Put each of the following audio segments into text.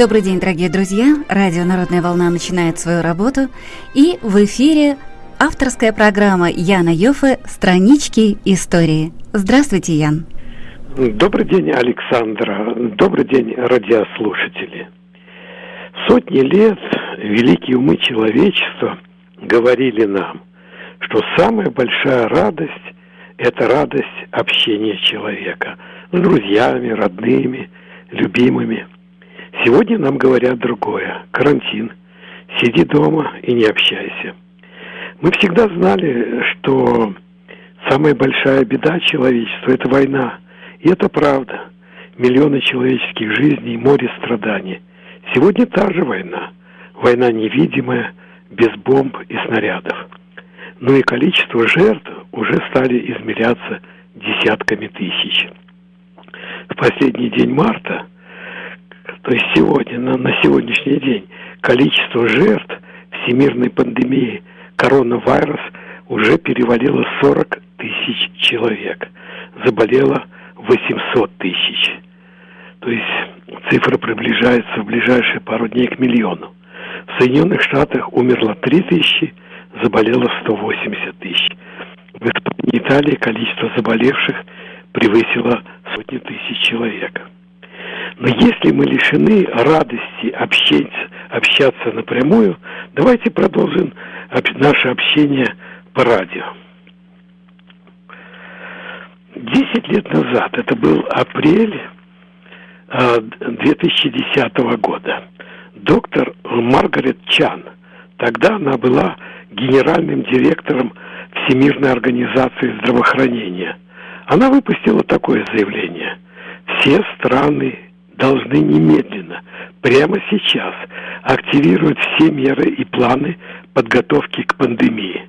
Добрый день, дорогие друзья! Радио «Народная волна» начинает свою работу. И в эфире авторская программа Яна Йофе «Странички истории». Здравствуйте, Ян! Добрый день, Александра. Добрый день, радиослушатели. Сотни лет великие умы человечества говорили нам, что самая большая радость – это радость общения человека с друзьями, родными, любимыми – Сегодня нам говорят другое. Карантин. Сиди дома и не общайся. Мы всегда знали, что самая большая беда человечества – это война. И это правда. Миллионы человеческих жизней, море страданий. Сегодня та же война. Война невидимая, без бомб и снарядов. Но и количество жертв уже стали измеряться десятками тысяч. В последний день марта – то есть сегодня, на, на сегодняшний день, количество жертв всемирной пандемии коронавирус уже перевалило 40 тысяч человек. Заболело 800 тысяч. То есть цифра приближается в ближайшие пару дней к миллиону. В Соединенных Штатах умерло 3 тысячи, заболело 180 тысяч. В Италии количество заболевших превысило сотни тысяч человек. Но если мы лишены радости общаться, общаться напрямую, давайте продолжим наше общение по радио. Десять лет назад, это был апрель 2010 а, года, доктор Маргарет Чан, тогда она была генеральным директором Всемирной организации здравоохранения, она выпустила такое заявление. Все страны должны немедленно, прямо сейчас, активировать все меры и планы подготовки к пандемии.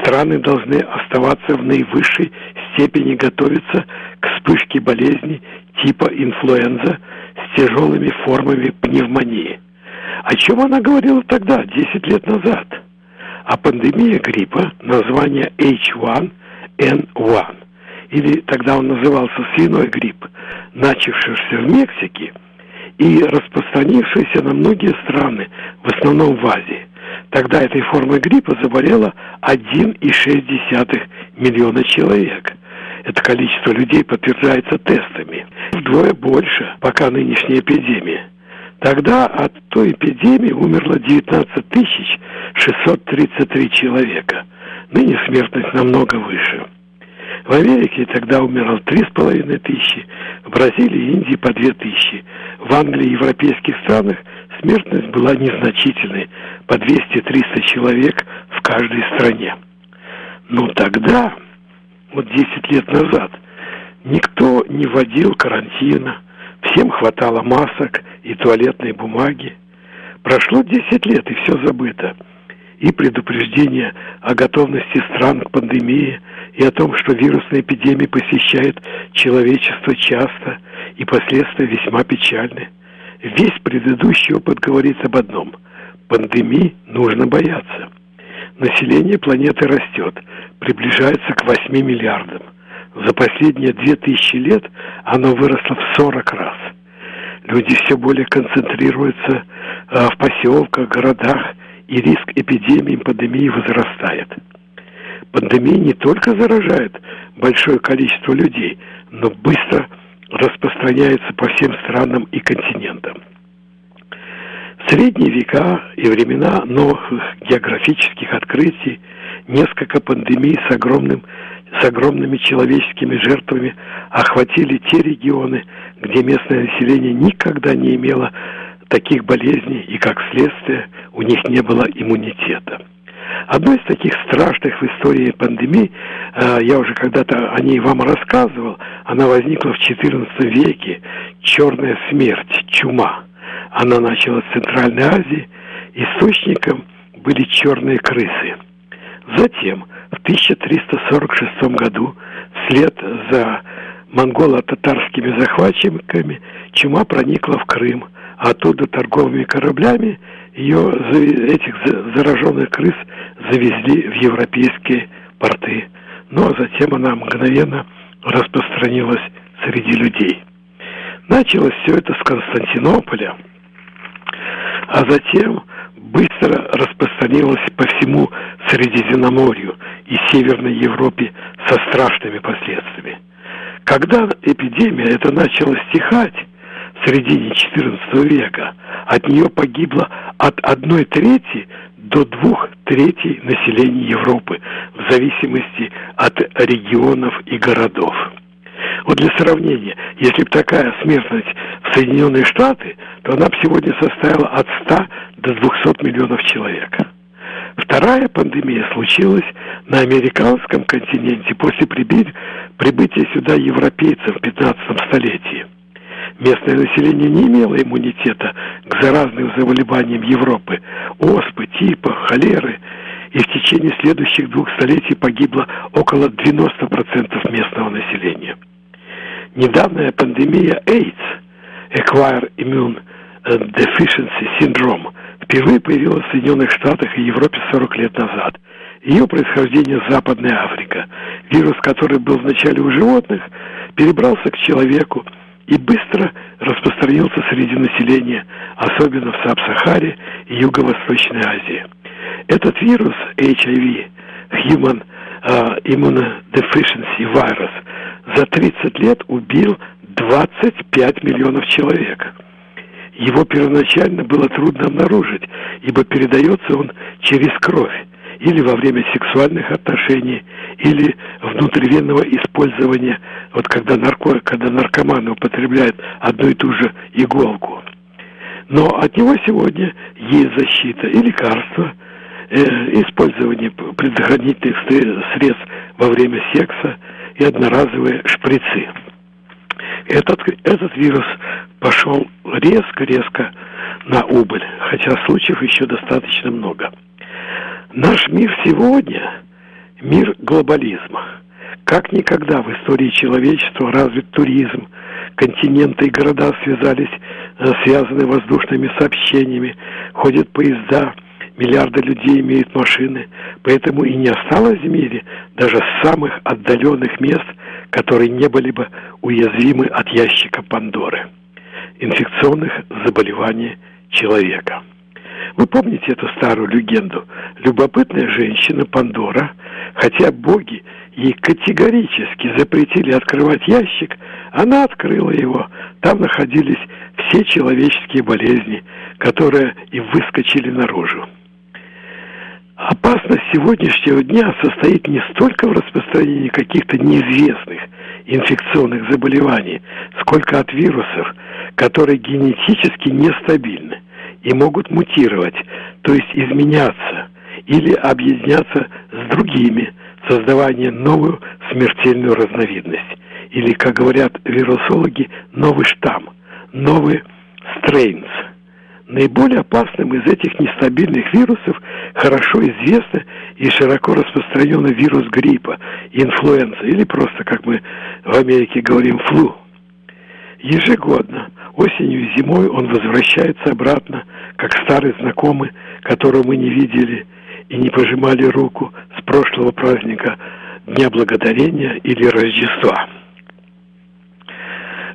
Страны должны оставаться в наивысшей степени готовиться к вспышке болезни типа инфлюенза с тяжелыми формами пневмонии. О чем она говорила тогда, 10 лет назад? О пандемии гриппа, название H1N1 или тогда он назывался свиной грипп, начавшийся в Мексике и распространившийся на многие страны, в основном в Азии. Тогда этой формой гриппа заболело 1,6 миллиона человек. Это количество людей подтверждается тестами. Вдвое больше, пока нынешняя эпидемия. Тогда от той эпидемии умерло 19 633 человека. Ныне смертность намного выше. В Америке тогда умирало три с половиной тысячи, в Бразилии и Индии по две тысячи. В Англии и европейских странах смертность была незначительной, по 200-300 человек в каждой стране. Но тогда, вот 10 лет назад, никто не вводил карантина, всем хватало масок и туалетной бумаги. Прошло 10 лет, и все забыто и предупреждение о готовности стран к пандемии, и о том, что вирусная эпидемия посещает человечество часто, и последствия весьма печальны. Весь предыдущий опыт говорит об одном – пандемии нужно бояться. Население планеты растет, приближается к 8 миллиардам. За последние 2000 лет оно выросло в 40 раз. Люди все более концентрируются а, в поселках, городах – и риск эпидемии, пандемии возрастает. Пандемия не только заражает большое количество людей, но быстро распространяется по всем странам и континентам. В средние века и времена новых географических открытий несколько пандемий с, огромным, с огромными человеческими жертвами охватили те регионы, где местное население никогда не имело таких болезней, и как следствие у них не было иммунитета. Одной из таких страшных в истории пандемий, э, я уже когда-то о ней вам рассказывал, она возникла в XIV веке, черная смерть, чума. Она началась в Центральной Азии, источником были черные крысы. Затем, в 1346 году, вслед за монголо-татарскими захватчиками, чума проникла в Крым – оттуда торговыми кораблями ее, этих зараженных крыс завезли в европейские порты. Ну а затем она мгновенно распространилась среди людей. Началось все это с Константинополя, а затем быстро распространилась по всему Средиземноморью и Северной Европе со страшными последствиями. Когда эпидемия эта начала стихать в середине XIV века, от нее погибло от одной трети до двух третей населения Европы, в зависимости от регионов и городов. Вот для сравнения, если бы такая смертность в Соединенные Штаты, то она бы сегодня составила от 100 до 200 миллионов человек. Вторая пандемия случилась на американском континенте после прибытия сюда европейцев в 15 столетии. Местное население не имело иммунитета к заразным заболеваниям Европы, оспы, типа, холеры, и в течение следующих двух столетий погибло около 90% местного населения. Недавняя пандемия AIDS, Acquired Immune Deficiency Syndrome, впервые появилась в Соединенных Штатах и Европе 40 лет назад. Ее происхождение – Западная Африка. Вирус, который был вначале у животных, перебрался к человеку и быстро распространился среди населения, особенно в Саб-Сахаре и Юго-Восточной Азии. Этот вирус HIV, Human uh, Immunodeficiency Virus, за 30 лет убил 25 миллионов человек. Его первоначально было трудно обнаружить, ибо передается он через кровь или во время сексуальных отношений, или внутривенного использования, вот когда, нарко, когда наркоманы употребляют одну и ту же иголку. Но от него сегодня есть защита и лекарства, э, использование предохранительных средств во время секса и одноразовые шприцы. Этот, этот вирус пошел резко-резко на убыль, хотя случаев еще достаточно много. Наш мир сегодня – мир глобализма. Как никогда в истории человечества развит туризм, континенты и города связались, э, связаны воздушными сообщениями, ходят поезда, миллиарды людей имеют машины, поэтому и не осталось в мире даже самых отдаленных мест, которые не были бы уязвимы от ящика Пандоры, инфекционных заболеваний человека. Вы помните эту старую легенду? Любопытная женщина Пандора, хотя боги ей категорически запретили открывать ящик, она открыла его. Там находились все человеческие болезни, которые и выскочили наружу. Опасность сегодняшнего дня состоит не столько в распространении каких-то неизвестных инфекционных заболеваний, сколько от вирусов, которые генетически нестабильны и могут мутировать, то есть изменяться или объединяться с другими, создавая новую смертельную разновидность. Или, как говорят вирусологи, новый штамм, новый стрейнс. Наиболее опасным из этих нестабильных вирусов хорошо известный и широко распространенный вирус гриппа, инфлюенса, или просто, как мы в Америке говорим, флу. Ежегодно, осенью и зимой он возвращается обратно, как старый знакомый, которого мы не видели и не пожимали руку с прошлого праздника Дня Благодарения или Рождества.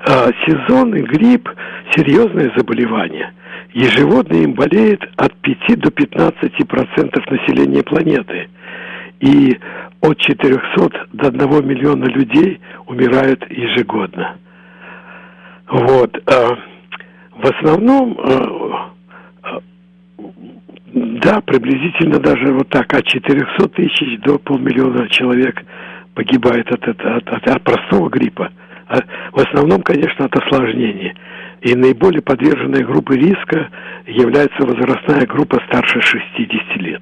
А, сезонный грипп – серьезное заболевание. Ежегодно им болеет от 5 до 15 процентов населения планеты. И от 400 до 1 миллиона людей умирают ежегодно. Вот. А, в основном, а, да, приблизительно даже вот так, от 400 тысяч до полмиллиона человек погибает от, от, от, от простого гриппа. А в основном, конечно, от осложнений. И наиболее подверженной группой риска является возрастная группа старше 60 лет.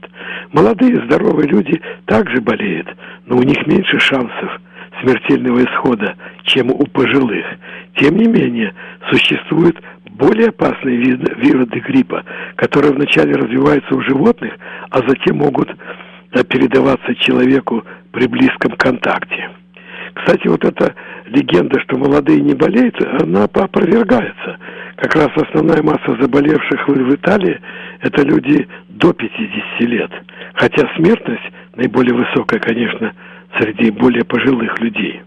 Молодые здоровые люди также болеют, но у них меньше шансов смертельного исхода, чем у пожилых. Тем не менее, существуют более опасные вирусы гриппа, которые вначале развиваются у животных, а затем могут э, передаваться человеку при близком контакте. Кстати, вот эта легенда, что молодые не болеют, она опровергается. Как раз основная масса заболевших в Италии – это люди до 50 лет. Хотя смертность наиболее высокая, конечно, среди более пожилых людей.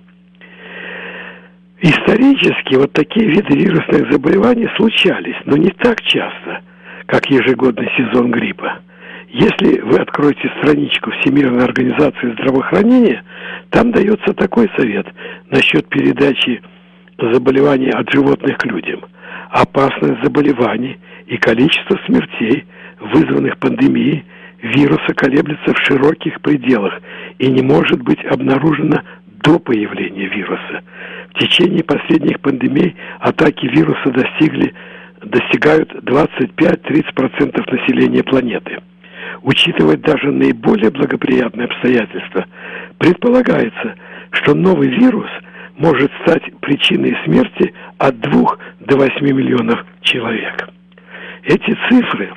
Исторически вот такие виды вирусных заболеваний случались, но не так часто, как ежегодный сезон гриппа. Если вы откроете страничку Всемирной организации здравоохранения, там дается такой совет насчет передачи заболеваний от животных к людям. Опасность заболеваний и количество смертей, вызванных пандемией, вируса колеблется в широких пределах и не может быть обнаружено до появления вируса. В течение последних пандемий атаки вируса достигли, достигают 25-30% населения планеты – учитывать даже наиболее благоприятные обстоятельства, предполагается, что новый вирус может стать причиной смерти от 2 до 8 миллионов человек. Эти цифры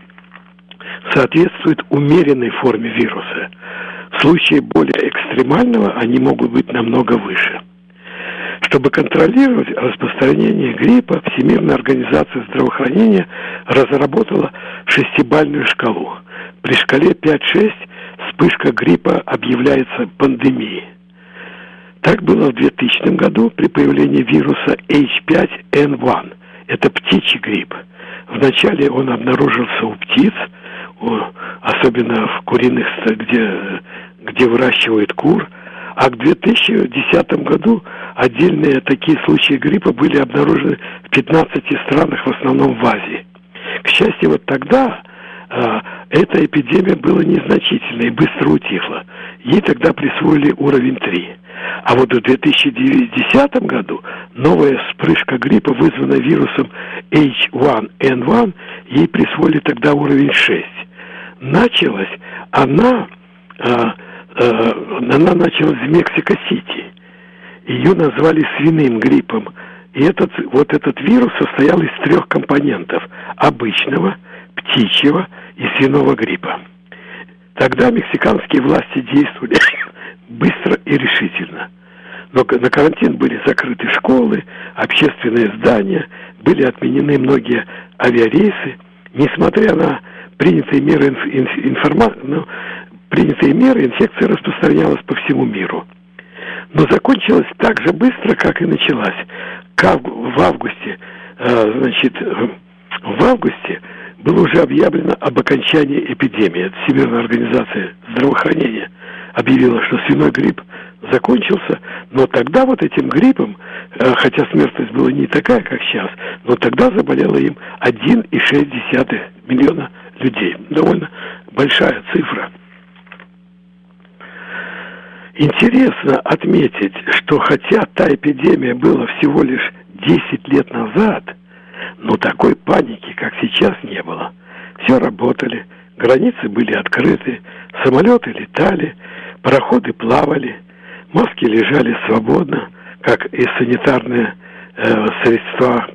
соответствуют умеренной форме вируса. В случае более экстремального они могут быть намного выше. Чтобы контролировать распространение гриппа, Всемирная организация здравоохранения разработала шестибальную шкалу. При шкале 5-6 вспышка гриппа объявляется пандемией. Так было в 2000 году при появлении вируса H5N1. Это птичий грипп. Вначале он обнаружился у птиц, особенно в куриных, где, где выращивают кур, а к 2010 году отдельные такие случаи гриппа были обнаружены в 15 странах, в основном в Азии. К счастью, вот тогда а, эта эпидемия была незначительной и быстро утихла. Ей тогда присвоили уровень 3. А вот в 2010 году новая вспышка гриппа, вызванная вирусом H1N1, ей присвоили тогда уровень 6. Началась она, а, а, она началась в Мексико-Сити. Ее назвали свиным гриппом. И этот, вот этот вирус состоял из трех компонентов. Обычного, птичьего и свиного гриппа. Тогда мексиканские власти действовали быстро и решительно. Но на карантин были закрыты школы, общественные здания, были отменены многие авиарейсы. Несмотря на принятые меры, информа... ну, принятые меры инфекция распространялась по всему миру. Но закончилась так же быстро, как и началась. В августе, э, значит, в августе было уже объявлено об окончании эпидемии. Всемирная организация здравоохранения объявила, что свиной грипп закончился, но тогда вот этим гриппом, э, хотя смертность была не такая, как сейчас, но тогда заболело им 1,6 миллиона людей. Довольно большая цифра. Интересно отметить, что хотя та эпидемия была всего лишь 10 лет назад – но такой паники, как сейчас, не было. Все работали, границы были открыты, самолеты летали, пароходы плавали, маски лежали свободно, как и санитарные э, средства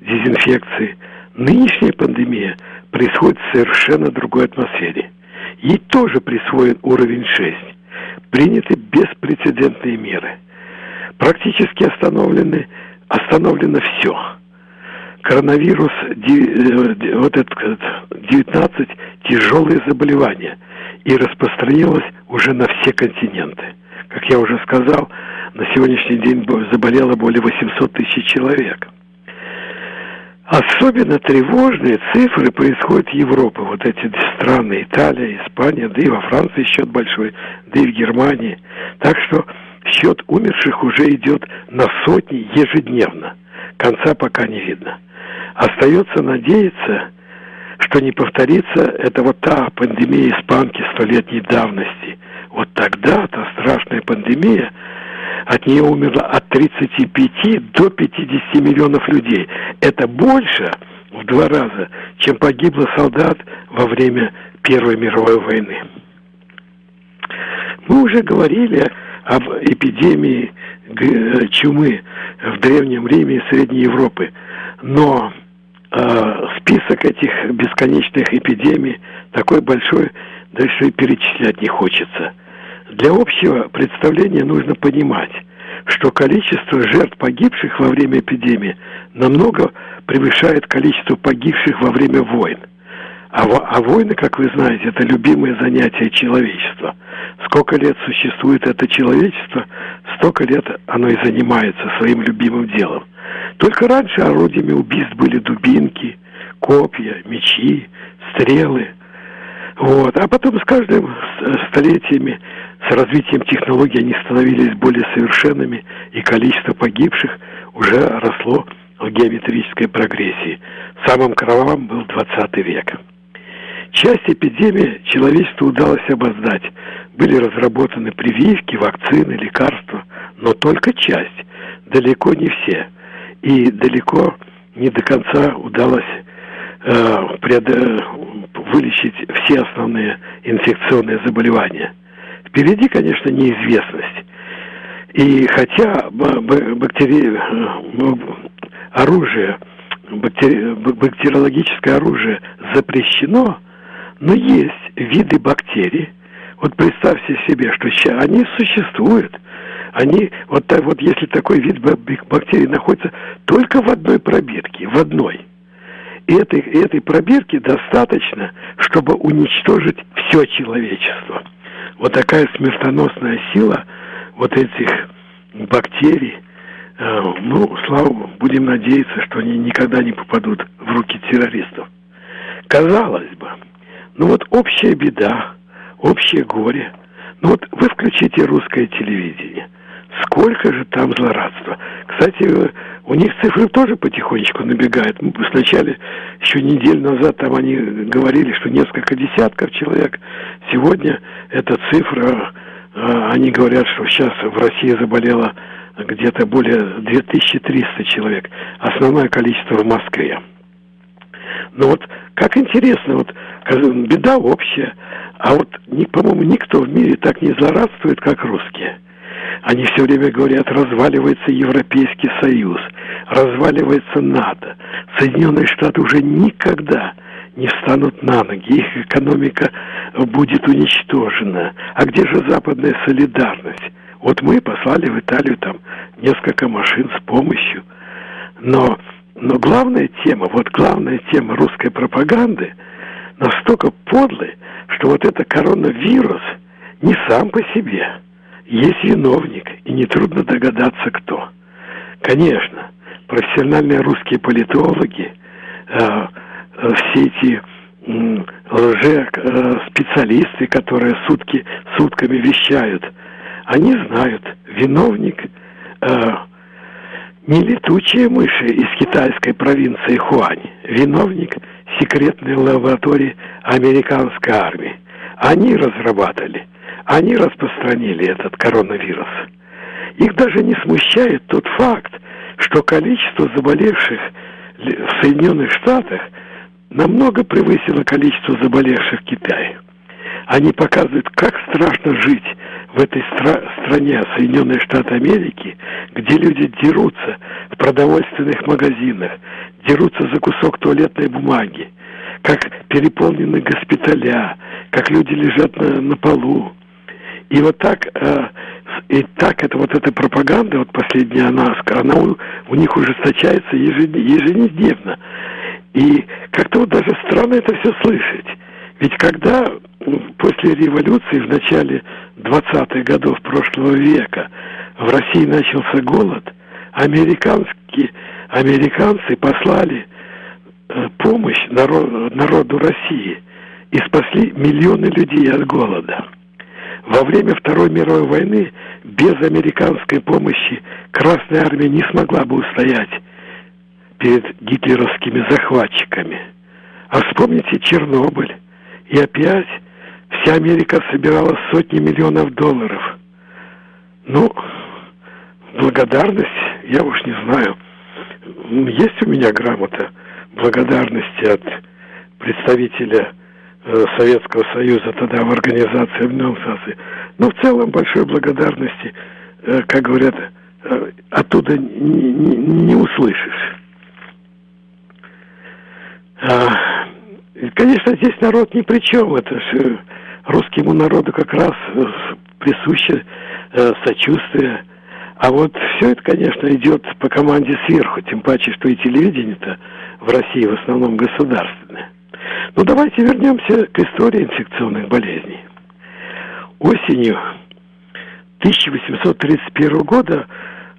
дезинфекции. Нынешняя пандемия происходит в совершенно другой атмосфере. Ей тоже присвоен уровень 6. Приняты беспрецедентные меры. Практически остановлены, остановлено все коронавирус, э, вот этот 19 тяжелые заболевания и распространилось уже на все континенты. Как я уже сказал, на сегодняшний день заболело более 800 тысяч человек. Особенно тревожные цифры происходят в Европе. Вот эти страны, Италия, Испания, да и во Франции счет большой, да и в Германии. Так что счет умерших уже идет на сотни ежедневно. Конца пока не видно. Остается надеяться, что не повторится это вот та пандемия испанки столетней давности. Вот тогда та страшная пандемия, от нее умерло от 35 до 50 миллионов людей. Это больше в два раза, чем погибло солдат во время Первой мировой войны. Мы уже говорили об эпидемии чумы в Древнем Риме и Средней Европы, но э, список этих бесконечных эпидемий такой большой, дальше перечислять не хочется. Для общего представления нужно понимать, что количество жертв погибших во время эпидемии намного превышает количество погибших во время войн. А, а войны, как вы знаете, это любимое занятие человечества. Сколько лет существует это человечество, столько лет оно и занимается своим любимым делом. Только раньше орудиями убийств были дубинки, копья, мечи, стрелы. Вот. А потом с каждым столетиями, с развитием технологий они становились более совершенными, и количество погибших уже росло в геометрической прогрессии. Самым кровавым был 20 век. Часть эпидемии человечеству удалось обоздать. Были разработаны прививки, вакцины, лекарства, но только часть, далеко не все. И далеко не до конца удалось э, пред, э, вылечить все основные инфекционные заболевания. Впереди, конечно, неизвестность. И хотя бактери... Э, оружие, бактери... бактериологическое оружие запрещено, но есть виды бактерий. Вот представьте себе, что они существуют. Они, вот, вот если такой вид бактерий находится только в одной пробирке, в одной. И этой, этой пробирки достаточно, чтобы уничтожить все человечество. Вот такая смертоносная сила вот этих бактерий, э, ну, слава будем надеяться, что они никогда не попадут в руки террористов. Казалось бы, ну вот общая беда, общее горе. Ну вот вы включите русское телевидение. Сколько же там злорадства. Кстати, у них цифры тоже потихонечку набегают. Сначала, еще неделю назад, там они говорили, что несколько десятков человек. Сегодня эта цифра, а, они говорят, что сейчас в России заболело где-то более 2300 человек. Основное количество в Москве. Но вот как интересно, вот беда общая, а вот, по-моему, никто в мире так не злорадствует, как русские. Они все время говорят, разваливается Европейский Союз, разваливается НАТО. Соединенные Штаты уже никогда не встанут на ноги, их экономика будет уничтожена. А где же западная солидарность? Вот мы послали в Италию там несколько машин с помощью, но но главная тема, вот главная тема русской пропаганды настолько подлая, что вот это коронавирус не сам по себе. Есть виновник, и нетрудно догадаться, кто. Конечно, профессиональные русские политологи, э, э, все эти э, лже-специалисты, которые сутки, сутками вещают, они знают, виновник э, не летучие мыши из китайской провинции Хуань, виновник секретной лаборатории американской армии. Они разрабатывали, они распространили этот коронавирус. Их даже не смущает тот факт, что количество заболевших в Соединенных Штатах намного превысило количество заболевших в Китае. Они показывают, как страшно жить в этой стра- стране, Соединенные Штаты Америки, где люди дерутся в продовольственных магазинах, дерутся за кусок туалетной бумаги, как переполнены госпиталя, как люди лежат на, на полу. И вот так, э, и так это вот эта пропаганда, вот последняя она, она у, у них ужесточается ежедневно. И как-то вот даже странно это все слышать. Ведь когда после революции в начале 20-х годов прошлого века в России начался голод, американские, американцы послали э, помощь народ, народу России и спасли миллионы людей от голода. Во время Второй мировой войны без американской помощи Красная Армия не смогла бы устоять перед гитлеровскими захватчиками. А вспомните Чернобыль. И опять вся Америка собирала сотни миллионов долларов. Ну, благодарность, я уж не знаю. Есть у меня грамота благодарности от представителя Советского Союза тогда в Организации Объединенных Наций. Но в целом большой благодарности, э, как говорят, э, оттуда не, не, не услышишь. А, конечно, здесь народ ни при чем. Это же русскому народу как раз э, присуще э, сочувствие. А вот все это, конечно, идет по команде сверху, тем паче, что и телевидение-то в России в основном государственное. Но ну, давайте вернемся к истории инфекционных болезней. Осенью 1831 года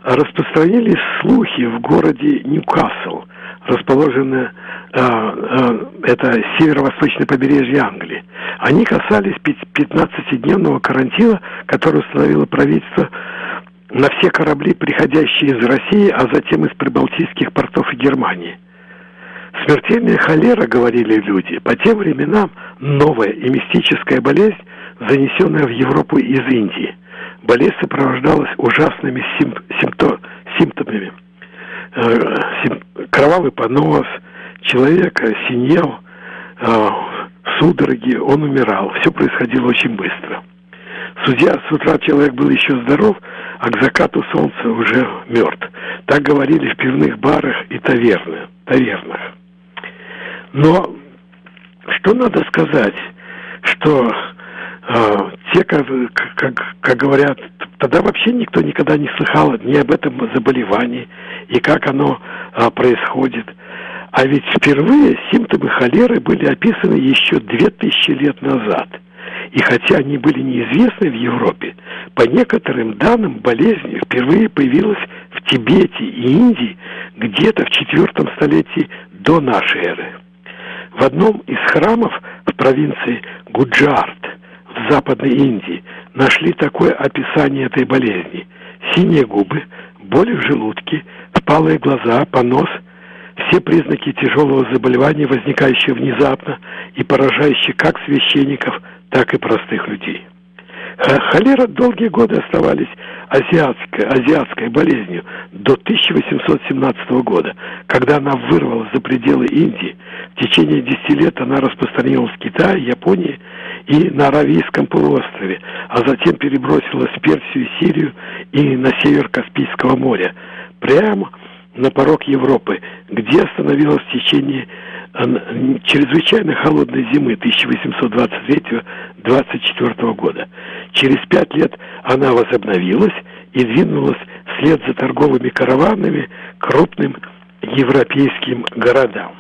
распространились слухи в городе Ньюкасл, расположенное э, э, это северо-восточное побережье Англии. Они касались 15-дневного карантина, который установило правительство на все корабли, приходящие из России, а затем из прибалтийских портов и Германии. Смертельная холера, говорили люди, по тем временам новая и мистическая болезнь, занесенная в Европу из Индии. Болезнь сопровождалась ужасными сим симптом симптомами. Э, кровавый понос, человек синел, э, судороги, он умирал. Все происходило очень быстро. Судья, с утра человек был еще здоров, а к закату солнца уже мертв. Так говорили в пивных барах и тавернах. Но что надо сказать, что э, те, как, как, как говорят, тогда вообще никто никогда не слыхал ни об этом заболевании и как оно э, происходит. А ведь впервые симптомы холеры были описаны еще две тысячи лет назад. И хотя они были неизвестны в Европе, по некоторым данным болезнь впервые появилась в Тибете и Индии где-то в четвертом столетии до нашей эры. В одном из храмов в провинции Гуджарт в Западной Индии нашли такое описание этой болезни. Синие губы, боли в желудке, впалые глаза, понос – все признаки тяжелого заболевания, возникающие внезапно и поражающие как священников, так и простых людей. Холера долгие годы оставались азиатской, азиатской болезнью до 1817 года, когда она вырвалась за пределы Индии. В течение 10 лет она распространилась в Китае, Японии и на Аравийском полуострове, а затем перебросилась в Персию Сирию и на север Каспийского моря. Прямо на порог Европы, где остановилась в течение чрезвычайно холодной зимы 1823-24 года. Через пять лет она возобновилась и двинулась вслед за торговыми караванами крупным европейским городам.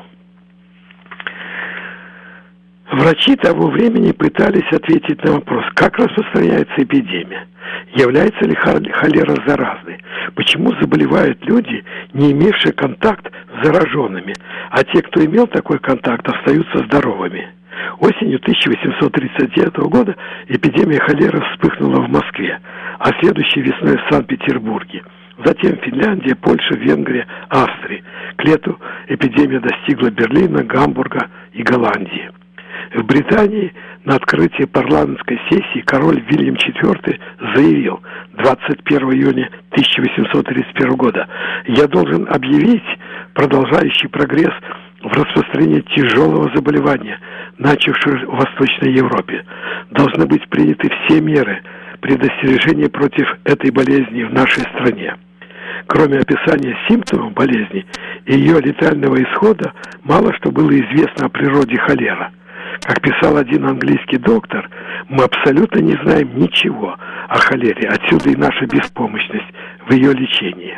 Врачи того времени пытались ответить на вопрос, как распространяется эпидемия, является ли холера заразной, почему заболевают люди, не имевшие контакт с зараженными, а те, кто имел такой контакт, остаются здоровыми. Осенью 1839 года эпидемия холеры вспыхнула в Москве, а следующей весной в Санкт-Петербурге. Затем Финляндия, Польша, Венгрия, Австрия. К лету эпидемия достигла Берлина, Гамбурга и Голландии. В Британии на открытии парламентской сессии король Вильям IV заявил 21 июня 1831 года «Я должен объявить продолжающий прогресс в распространении тяжелого заболевания, начавшего в Восточной Европе. Должны быть приняты все меры предостережения против этой болезни в нашей стране». Кроме описания симптомов болезни и ее летального исхода, мало что было известно о природе холера – как писал один английский доктор, мы абсолютно не знаем ничего о холере, отсюда и наша беспомощность в ее лечении.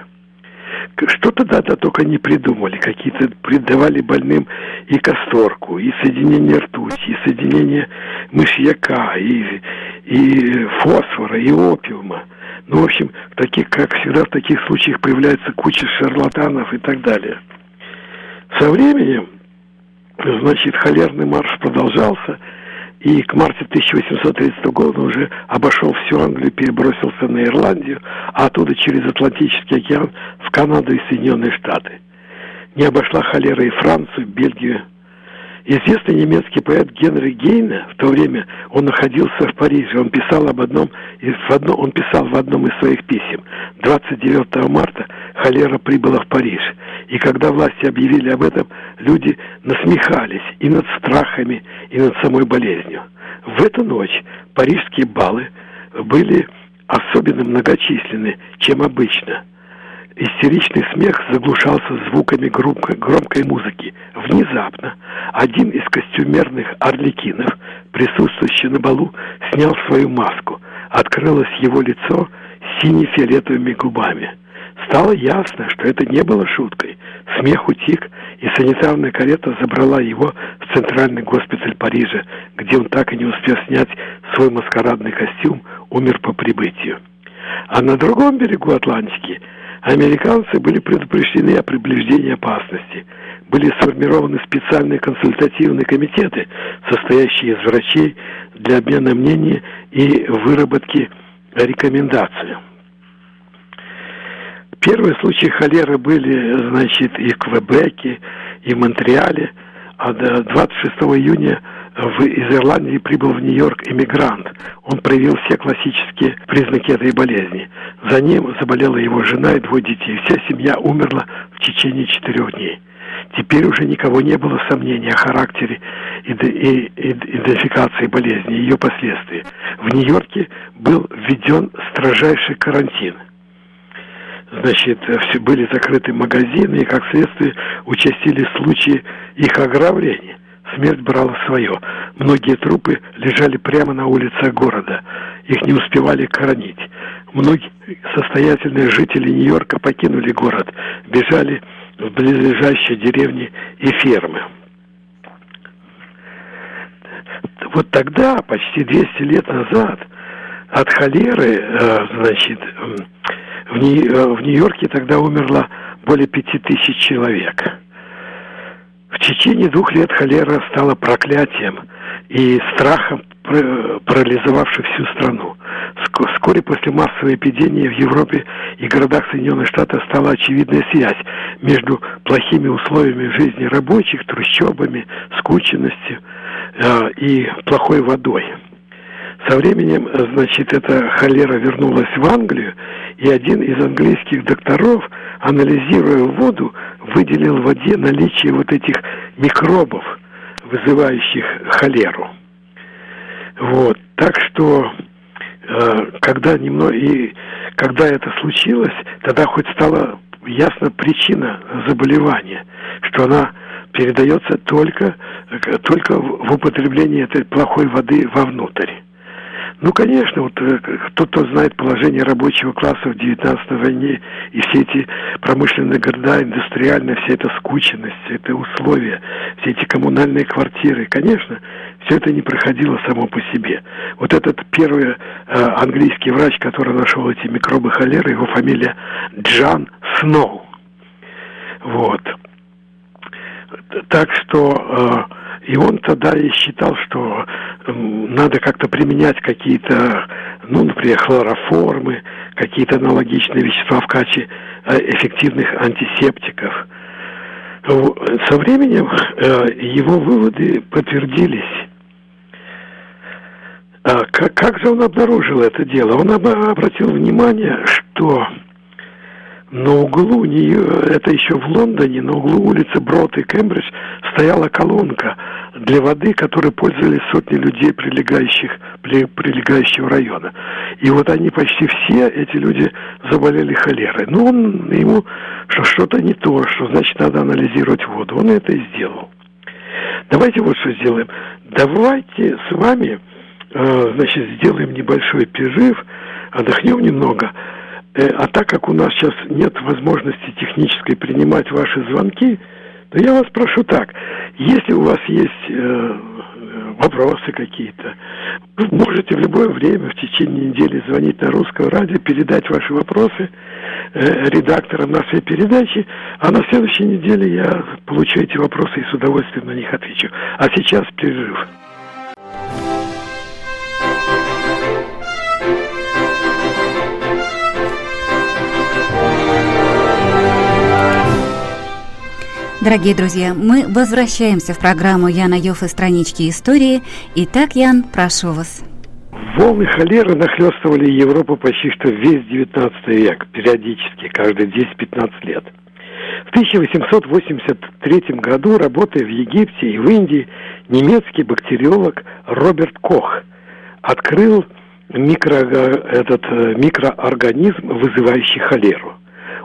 Что тогда -то только не придумали, какие-то придавали больным и касторку, и соединение ртути, и соединение мышьяка, и, и фосфора, и опиума. Ну, в общем, таких, как всегда в таких случаях появляется куча шарлатанов и так далее. Со временем Значит, холерный марш продолжался, и к марте 1830 года уже обошел всю Англию, перебросился на Ирландию, а оттуда через Атлантический океан в Канаду и Соединенные Штаты. Не обошла холера и Францию, Бельгию, Известный немецкий поэт Генри Гейна, в то время он находился в Париже, он писал об одном, в одно, он писал в одном из своих писем, 29 марта холера прибыла в Париж. И когда власти объявили об этом, люди насмехались и над страхами, и над самой болезнью. В эту ночь парижские балы были особенно многочисленны, чем обычно – Истеричный смех заглушался звуками громкой, громкой музыки. Внезапно один из костюмерных орликинов, присутствующий на балу, снял свою маску. Открылось его лицо сине-фиолетовыми губами. Стало ясно, что это не было шуткой. Смех утих, и санитарная карета забрала его в центральный госпиталь Парижа, где он так и не успел снять свой маскарадный костюм, умер по прибытию. А на другом берегу Атлантики Американцы были предупреждены о приближении опасности. Были сформированы специальные консультативные комитеты, состоящие из врачей для обмена мнений и выработки рекомендаций. Первые случаи холеры были, значит, и в Квебеке, и в Монреале. А 26 июня в, из Ирландии прибыл в Нью-Йорк иммигрант. Он проявил все классические признаки этой болезни. За ним заболела его жена и двое детей. Вся семья умерла в течение четырех дней. Теперь уже никого не было сомнений о характере идентификации болезни и ее последствий. В Нью-Йорке был введен строжайший карантин. Значит, все были закрыты магазины, и, как следствие, участились случаи их ограбления смерть брала свое. Многие трупы лежали прямо на улицах города. Их не успевали коронить. Многие состоятельные жители Нью-Йорка покинули город, бежали в близлежащие деревни и фермы. Вот тогда, почти 200 лет назад, от холеры, э, значит, в э, Нью-Йорке тогда умерло более пяти тысяч человек. В течение двух лет холера стала проклятием и страхом, парализовавшим всю страну. Вскоре после массовой эпидемии в Европе и городах Соединенных Штатов стала очевидная связь между плохими условиями жизни рабочих, трущобами, скученностью э, и плохой водой. Со временем, значит, эта холера вернулась в Англию, и один из английских докторов, анализируя воду, выделил в воде наличие вот этих микробов, вызывающих холеру. Вот, так что э, когда немного и когда это случилось, тогда хоть стала ясна причина заболевания, что она передается только, только в употреблении этой плохой воды вовнутрь. Ну, конечно, вот э, кто знает положение рабочего класса в 19 войне и все эти промышленные города, индустриальная, вся эта скученность, это условия, все эти коммунальные квартиры, конечно, все это не проходило само по себе. Вот этот первый э, английский врач, который нашел эти микробы холеры, его фамилия Джан Сноу. Вот. Так что... И он тогда и считал, что надо как-то применять какие-то, ну, например, хлороформы, какие-то аналогичные вещества в качестве э, эффективных антисептиков. Со временем э, его выводы подтвердились. А как же он обнаружил это дело? Он обратил внимание, что на углу нее, это еще в Лондоне, на углу улицы Брод и Кембридж стояла колонка для воды, которой пользовались сотни людей, прилегающих, прилегающего района. И вот они почти все, эти люди, заболели холерой. Но он ему, что что-то не то, что значит надо анализировать воду. Он это и сделал. Давайте вот что сделаем. Давайте с вами, э, значит, сделаем небольшой перерыв, отдохнем немного, а так как у нас сейчас нет возможности технической принимать ваши звонки, то я вас прошу так, если у вас есть э, вопросы какие-то, вы можете в любое время в течение недели звонить на русское радио, передать ваши вопросы э, редакторам нашей передачи, а на следующей неделе я получу эти вопросы и с удовольствием на них отвечу. А сейчас перерыв. Дорогие друзья, мы возвращаемся в программу Яна Йоффе «Странички истории». Итак, Ян, прошу вас. Волны холеры нахлестывали Европу почти что весь XIX век, периодически, каждые 10-15 лет. В 1883 году, работая в Египте и в Индии, немецкий бактериолог Роберт Кох открыл микро, этот э, микроорганизм, вызывающий холеру.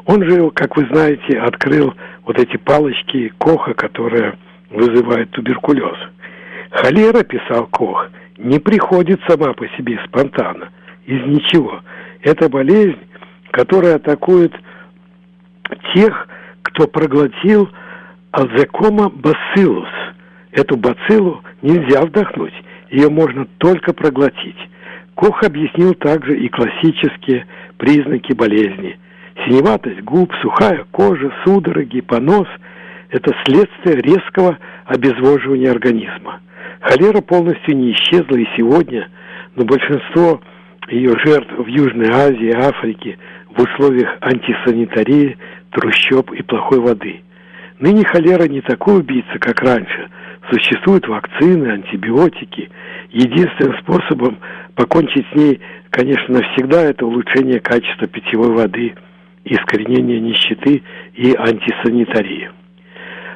Он же, как вы знаете, открыл вот эти палочки Коха, которые вызывают туберкулез. Холера, писал Кох, не приходит сама по себе спонтанно, из ничего. Это болезнь, которая атакует тех, кто проглотил азекома бациллус. Эту бациллу нельзя вдохнуть, ее можно только проглотить. Кох объяснил также и классические признаки болезни. Синеватость губ, сухая кожа, судороги, понос – это следствие резкого обезвоживания организма. Холера полностью не исчезла и сегодня, но большинство ее жертв в Южной Азии, Африке в условиях антисанитарии, трущоб и плохой воды. Ныне холера не такой убийца, как раньше. Существуют вакцины, антибиотики. Единственным способом покончить с ней, конечно, навсегда, это улучшение качества питьевой воды, искоренение нищеты и антисанитарии.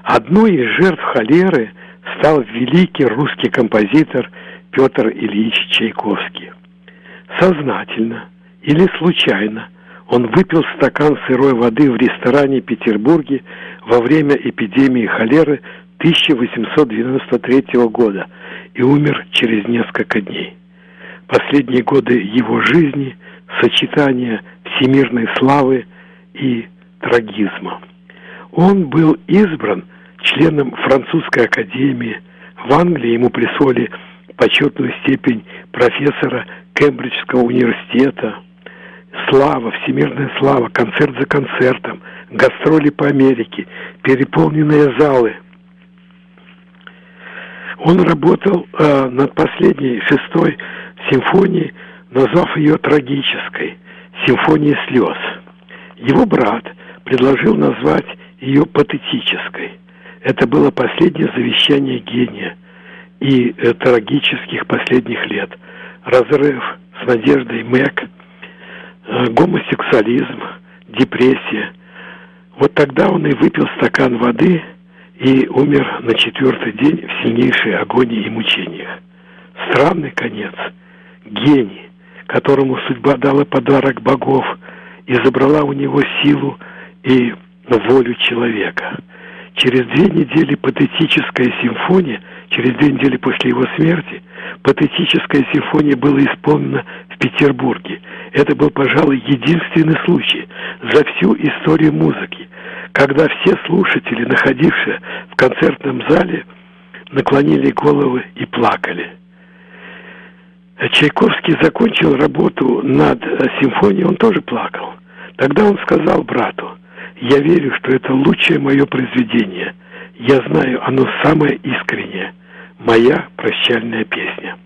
Одной из жертв холеры стал великий русский композитор Петр Ильич Чайковский. Сознательно или случайно он выпил стакан сырой воды в ресторане Петербурге во время эпидемии холеры 1893 года и умер через несколько дней. Последние годы его жизни – сочетание всемирной славы и трагизма. Он был избран членом французской академии. В Англии ему присвоили почетную степень профессора Кембриджского университета. Слава, всемирная слава, концерт за концертом, гастроли по Америке, переполненные залы. Он работал э, над последней шестой симфонией, назвав ее трагической, симфонией слез. Его брат предложил назвать ее патетической. Это было последнее завещание гения и э, трагических последних лет. Разрыв с надеждой Мэг, э, гомосексуализм, депрессия. Вот тогда он и выпил стакан воды и умер на четвертый день в сильнейшей агонии и мучениях. Странный конец. Гений, которому судьба дала подарок богов и забрала у него силу и волю человека. Через две недели патетическая симфония, через две недели после его смерти, патетическая симфония была исполнена в Петербурге. Это был, пожалуй, единственный случай за всю историю музыки, когда все слушатели, находившие в концертном зале, наклонили головы и плакали. Чайковский закончил работу над симфонией, он тоже плакал. Тогда он сказал брату – я верю, что это лучшее мое произведение. Я знаю, оно самое искреннее. Моя прощальная песня.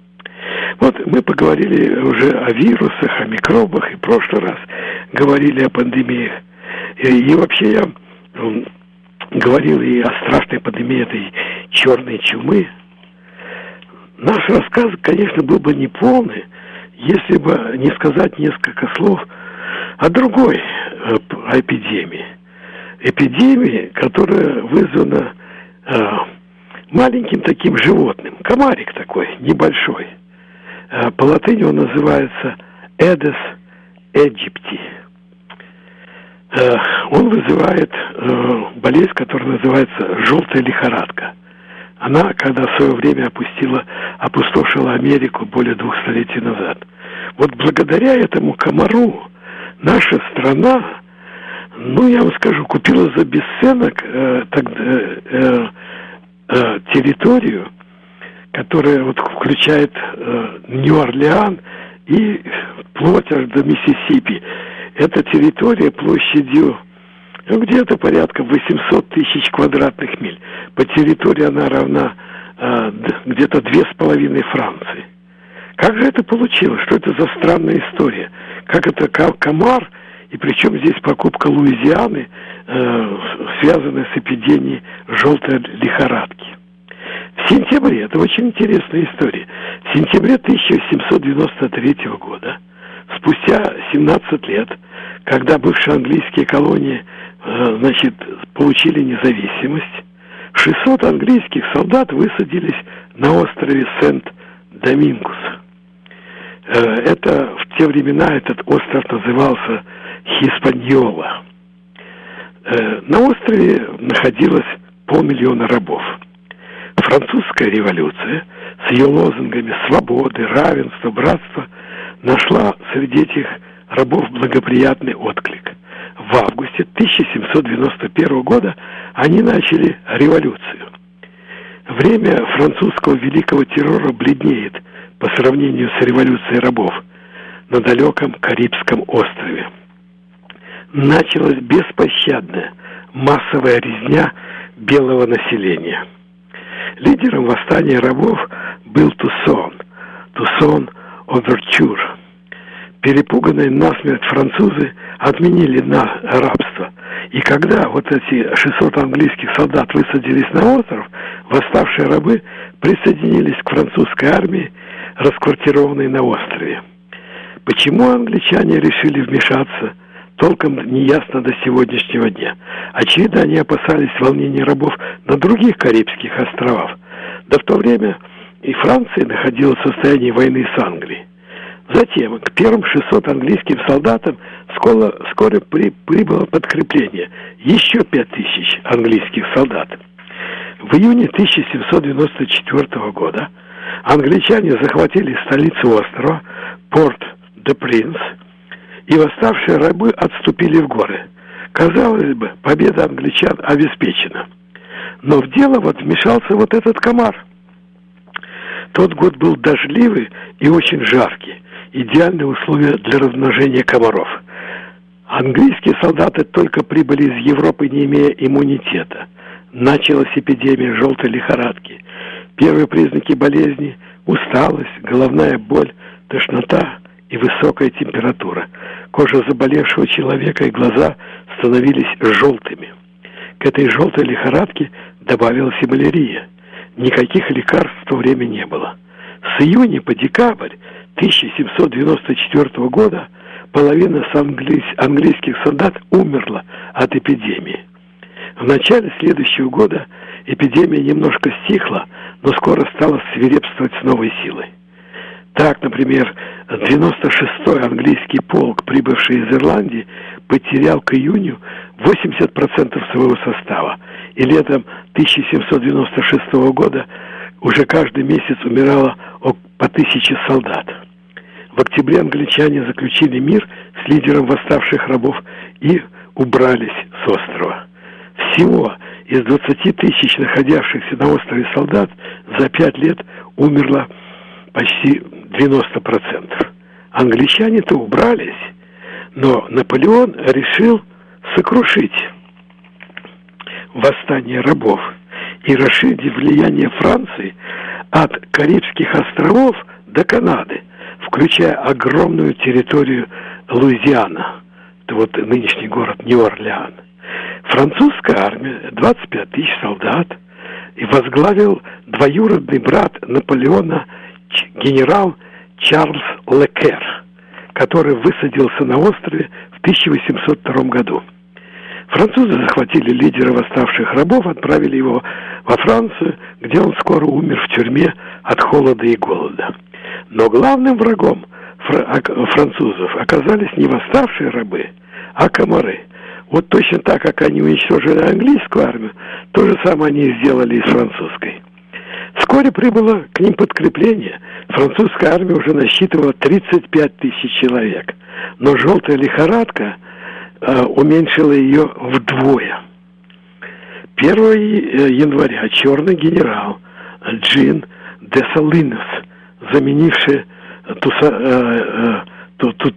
Вот мы поговорили уже о вирусах, о микробах, и в прошлый раз говорили о пандемиях. И, и вообще я говорил и о страшной пандемии этой черной чумы. Наш рассказ, конечно, был бы неполный, если бы не сказать несколько слов о другой э, эпидемии – эпидемии, которая вызвана э, маленьким таким животным. Комарик такой, небольшой. Э, по латыни он называется Эдес Эджипти. Э, он вызывает э, болезнь, которая называется желтая лихорадка. Она, когда в свое время опустила, опустошила Америку более двух столетий назад. Вот благодаря этому комару наша страна ну, я вам скажу, купила за бесценок э, тогда, э, э, территорию, которая вот включает э, Нью-Орлеан и вплоть аж до Миссисипи. Эта территория площадью ну, где-то порядка 800 тысяч квадратных миль. По территории она равна э, где-то две с половиной Франции. Как же это получилось? Что это за странная история? Как это комар и причем здесь покупка Луизианы, э, связанная с эпидемией желтой лихорадки. В сентябре, это очень интересная история, в сентябре 1793 года, спустя 17 лет, когда бывшие английские колонии э, значит, получили независимость, 600 английских солдат высадились на острове Сент-Домингус. Э, это в те времена этот остров назывался Хиспаньола. Э, на острове находилось полмиллиона рабов. Французская революция с ее лозунгами свободы, равенства, братства нашла среди этих рабов благоприятный отклик. В августе 1791 года они начали революцию. Время французского великого террора бледнеет по сравнению с революцией рабов на далеком Карибском острове. началась беспощадная массовая резня белого населения. Лидером восстания рабов был Тусон, Тусон Оверчур. Перепуганные насмерть французы отменили на рабство. И когда вот эти 600 английских солдат высадились на остров, восставшие рабы присоединились к французской армии, расквартированной на острове. Почему англичане решили вмешаться – толком не ясно до сегодняшнего дня. Очевидно, они опасались волнений рабов на других Карибских островах. Да в то время и Франция находилась в состоянии войны с Англией. Затем к первым 600 английским солдатам скоро, вскоре при, прибыло подкрепление. Еще 5000 английских солдат. В июне 1794 года англичане захватили столицу острова, порт де Принц, и восставшие рабы отступили в горы. Казалось бы, победа англичан обеспечена. Но в дело вот вмешался вот этот комар. Тот год был дождливый и очень жаркий. Идеальные условия для размножения комаров. Английские солдаты только прибыли из Европы, не имея иммунитета. Началась эпидемия желтой лихорадки. Первые признаки болезни – усталость, головная боль, тошнота и высокая температура. Кожа заболевшего человека и глаза становились желтыми. К этой желтой лихорадке добавилась и малярия. Никаких лекарств в то время не было. С июня по декабрь 1794 года половина английских солдат умерла от эпидемии. В начале следующего года эпидемия немножко стихла, но скоро стала свирепствовать с новой силой. Так, например, 96-й английский полк, прибывший из Ирландии, потерял к июню 80% своего состава. И летом 1796 года уже каждый месяц умирало по тысяче солдат. В октябре англичане заключили мир с лидером восставших рабов и убрались с острова. Всего из 20 тысяч находящихся на острове солдат за пять лет умерло почти 90%. Англичане-то убрались, но Наполеон решил сокрушить восстание рабов и расширить влияние Франции от Карибских островов до Канады, включая огромную территорию Луизиана, это вот нынешний город Нью-Орлеан. Французская армия, 25 тысяч солдат, и возглавил двоюродный брат Наполеона генерал Чарльз Лекер, который высадился на острове в 1802 году. Французы захватили лидера восставших рабов, отправили его во Францию, где он скоро умер в тюрьме от холода и голода. Но главным врагом французов оказались не восставшие рабы, а комары. Вот точно так, как они уничтожили английскую армию, то же самое они сделали и с французской. Вскоре прибыло к ним подкрепление. Французская армия уже насчитывала 35 тысяч человек. Но желтая лихорадка э, уменьшила ее вдвое. 1 э, января черный генерал Джин де Салинес, заменивший Туса, э, э, ту,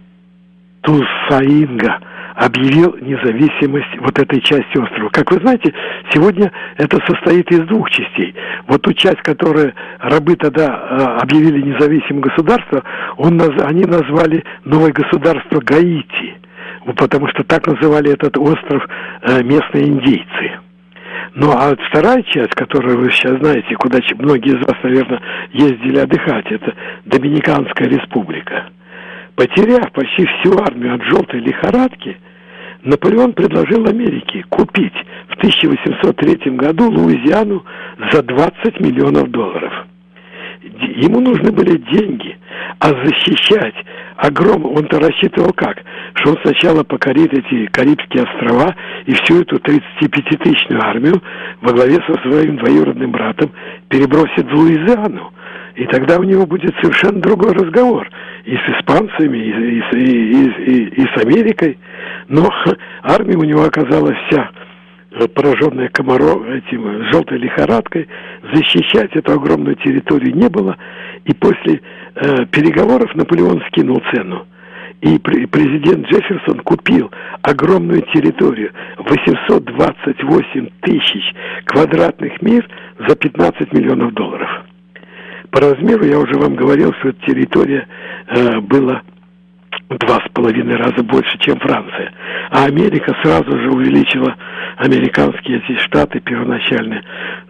Тусаинга, объявил независимость вот этой части острова. Как вы знаете, сегодня это состоит из двух частей. Вот ту часть, которую рабы тогда э, объявили независимым государством, он, они назвали новое государство Гаити, потому что так называли этот остров э, местные индейцы. Ну, а вторая часть, которую вы сейчас знаете, куда многие из вас, наверное, ездили отдыхать, это Доминиканская республика. Потеряв почти всю армию от желтой лихорадки, Наполеон предложил Америке купить в 1803 году Луизиану за 20 миллионов долларов. Ему нужны были деньги, а защищать огром он-то рассчитывал как? Что он сначала покорит эти Карибские острова и всю эту 35-тысячную армию во главе со своим двоюродным братом перебросит в Луизиану. И тогда у него будет совершенно другой разговор и с испанцами, и, и, и, и, и с Америкой. Но армия у него оказалась вся пораженная комаром, этим желтой лихорадкой, защищать эту огромную территорию не было. И после э, переговоров Наполеон скинул цену. И президент Джефферсон купил огромную территорию, 828 тысяч квадратных миль за 15 миллионов долларов. По размеру я уже вам говорил, что территория э, была два с половиной раза больше, чем Франция. А Америка сразу же увеличила, американские эти штаты первоначальные,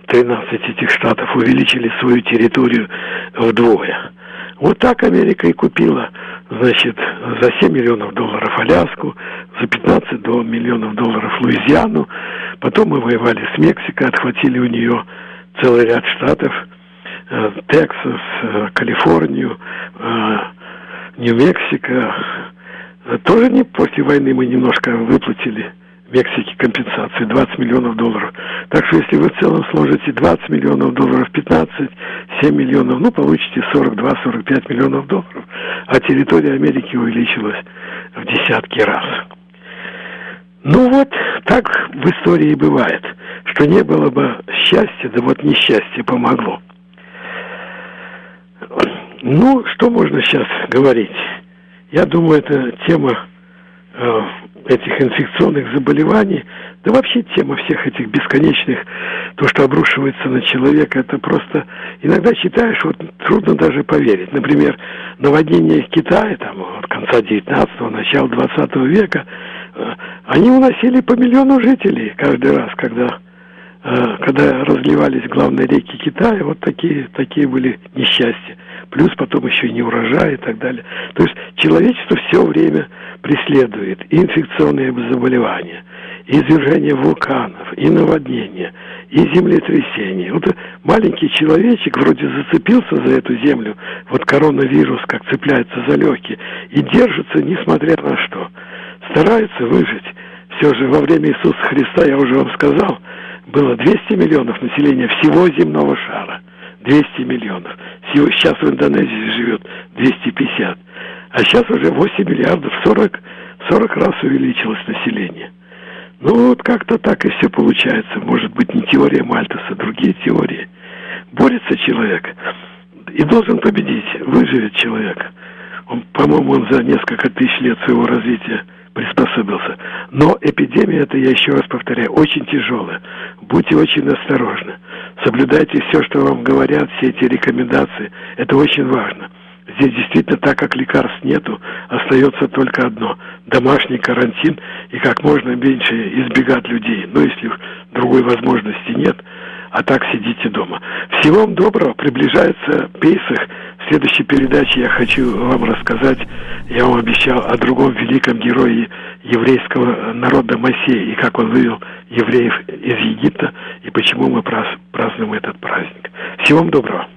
13 этих штатов увеличили свою территорию вдвое. Вот так Америка и купила, значит, за 7 миллионов долларов Аляску, за 15 до миллионов долларов Луизиану. Потом мы воевали с Мексикой, отхватили у нее целый ряд штатов, Тексас, э, Калифорнию, э, Нью-Мексико. Тоже не после войны мы немножко выплатили Мексике компенсации 20 миллионов долларов. Так что если вы в целом сложите 20 миллионов долларов, 15, 7 миллионов, ну, получите 42-45 миллионов долларов. А территория Америки увеличилась в десятки раз. Ну вот, так в истории бывает, что не было бы счастья, да вот несчастье помогло. Ну, что можно сейчас говорить? Я думаю, это тема э, этих инфекционных заболеваний, да вообще тема всех этих бесконечных, то, что обрушивается на человека, это просто иногда читаешь, вот трудно даже поверить. Например, наводнение в Китае, там, от конца 19-го, начала 20 века, э, они уносили по миллиону жителей каждый раз, когда э, когда разливались главные реки Китая, вот такие, такие были несчастья плюс потом еще и не урожай и так далее. То есть человечество все время преследует и инфекционные заболевания, и извержение вулканов, и наводнения, и землетрясения. Вот маленький человечек вроде зацепился за эту землю, вот коронавирус как цепляется за легкие, и держится несмотря на что. Старается выжить. Все же во время Иисуса Христа, я уже вам сказал, было 200 миллионов населения всего земного шара – 200 миллионов. Сейчас в Индонезии живет 250. А сейчас уже 8 миллиардов, 40, 40 раз увеличилось население. Ну вот как-то так и все получается. Может быть не теория Мальтуса, а другие теории. Борется человек и должен победить, выживет человек. По-моему, он за несколько тысяч лет своего развития приспособился. Но эпидемия, это я еще раз повторяю, очень тяжелая. Будьте очень осторожны. Соблюдайте все, что вам говорят, все эти рекомендации. Это очень важно. Здесь действительно, так как лекарств нету, остается только одно – домашний карантин и как можно меньше избегать людей. Но если другой возможности нет, а так сидите дома. Всего вам доброго, приближается Пейсах. В следующей передаче я хочу вам рассказать, я вам обещал, о другом великом герое еврейского народа Моисея, и как он вывел евреев из Египта, и почему мы празднуем этот праздник. Всего вам доброго.